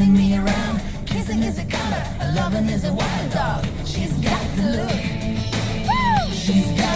spinning me around. Kissing is a color, loving is a wild dog. She's got the look. She's got